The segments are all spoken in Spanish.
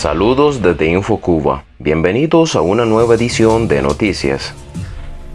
Saludos desde InfoCuba. Bienvenidos a una nueva edición de Noticias.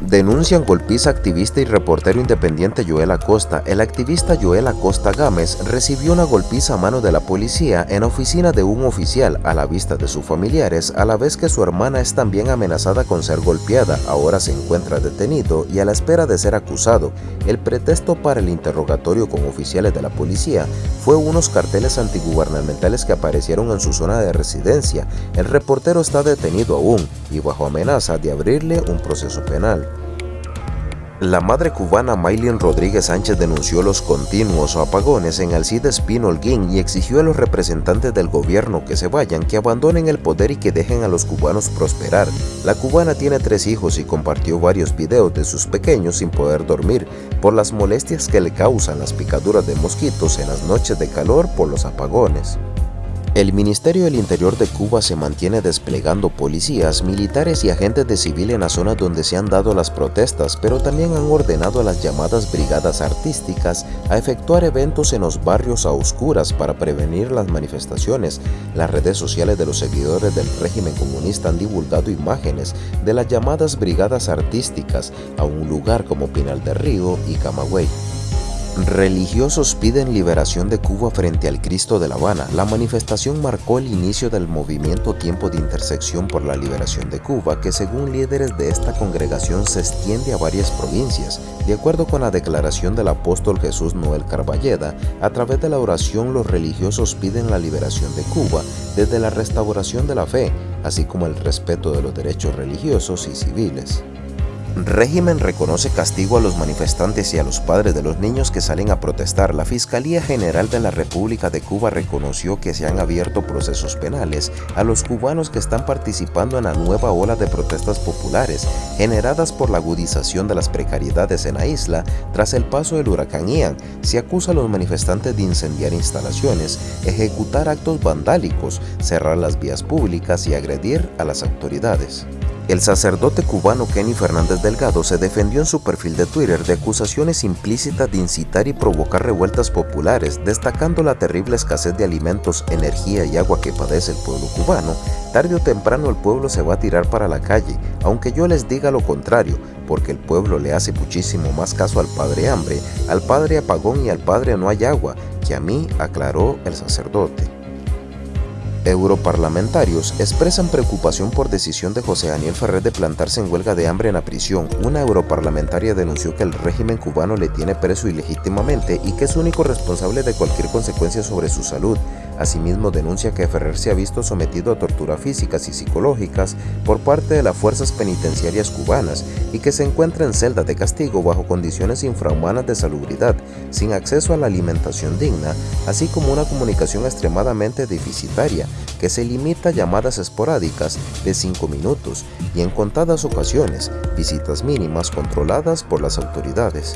Denuncian golpiza activista y reportero independiente Joel Acosta. El activista Joel Acosta Gámez recibió una golpiza a mano de la policía en oficina de un oficial a la vista de sus familiares, a la vez que su hermana es también amenazada con ser golpeada. Ahora se encuentra detenido y a la espera de ser acusado. El pretexto para el interrogatorio con oficiales de la policía fue unos carteles antigubernamentales que aparecieron en su zona de residencia. El reportero está detenido aún y bajo amenaza de abrirle un proceso penal. La madre cubana Maylin Rodríguez Sánchez denunció los continuos apagones en Alcide Espino Holguín y exigió a los representantes del gobierno que se vayan, que abandonen el poder y que dejen a los cubanos prosperar. La cubana tiene tres hijos y compartió varios videos de sus pequeños sin poder dormir por las molestias que le causan las picaduras de mosquitos en las noches de calor por los apagones. El Ministerio del Interior de Cuba se mantiene desplegando policías, militares y agentes de civil en la zona donde se han dado las protestas, pero también han ordenado a las llamadas brigadas artísticas a efectuar eventos en los barrios a oscuras para prevenir las manifestaciones. Las redes sociales de los seguidores del régimen comunista han divulgado imágenes de las llamadas brigadas artísticas a un lugar como Pinal del Río y Camagüey. Religiosos piden liberación de Cuba frente al Cristo de La Habana. La manifestación marcó el inicio del movimiento Tiempo de Intersección por la Liberación de Cuba, que según líderes de esta congregación se extiende a varias provincias. De acuerdo con la declaración del apóstol Jesús Noel Carballeda, a través de la oración los religiosos piden la liberación de Cuba desde la restauración de la fe, así como el respeto de los derechos religiosos y civiles. Régimen reconoce castigo a los manifestantes y a los padres de los niños que salen a protestar. La Fiscalía General de la República de Cuba reconoció que se han abierto procesos penales a los cubanos que están participando en la nueva ola de protestas populares generadas por la agudización de las precariedades en la isla tras el paso del huracán Ian. Se acusa a los manifestantes de incendiar instalaciones, ejecutar actos vandálicos, cerrar las vías públicas y agredir a las autoridades. El sacerdote cubano Kenny Fernández Delgado se defendió en su perfil de Twitter de acusaciones implícitas de incitar y provocar revueltas populares, destacando la terrible escasez de alimentos, energía y agua que padece el pueblo cubano. Tarde o temprano el pueblo se va a tirar para la calle, aunque yo les diga lo contrario, porque el pueblo le hace muchísimo más caso al padre hambre, al padre apagón y al padre no hay agua, que a mí, aclaró el sacerdote. Europarlamentarios expresan preocupación por decisión de José Daniel Ferrer de plantarse en huelga de hambre en la prisión. Una europarlamentaria denunció que el régimen cubano le tiene preso ilegítimamente y que es único responsable de cualquier consecuencia sobre su salud. Asimismo denuncia que Ferrer se ha visto sometido a torturas físicas y psicológicas por parte de las fuerzas penitenciarias cubanas y que se encuentra en celda de castigo bajo condiciones infrahumanas de salubridad, sin acceso a la alimentación digna, así como una comunicación extremadamente deficitaria que se limita a llamadas esporádicas de 5 minutos y en contadas ocasiones visitas mínimas controladas por las autoridades.